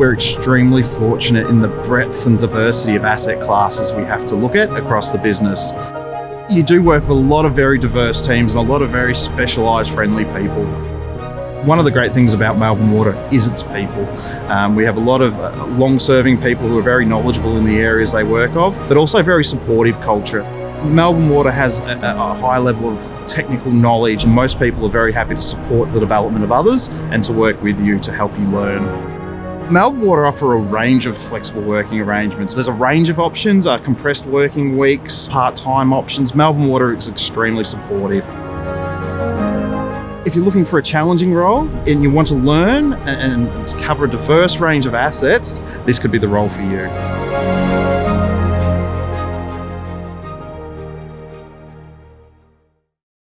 We're extremely fortunate in the breadth and diversity of asset classes we have to look at across the business. You do work with a lot of very diverse teams and a lot of very specialised friendly people. One of the great things about Melbourne Water is its people. Um, we have a lot of uh, long-serving people who are very knowledgeable in the areas they work of, but also very supportive culture. Melbourne Water has a, a, high level of technical knowledge and most people are very happy to support the development of others and to work with you to help you learn. Melbourne Water offer a range of flexible working arrangements. There's a range of options, uh, compressed working weeks, part-time options. Melbourne Water is extremely supportive. If you're looking for a challenging role and you want to learn and cover a diverse range of assets, this could be the role for you.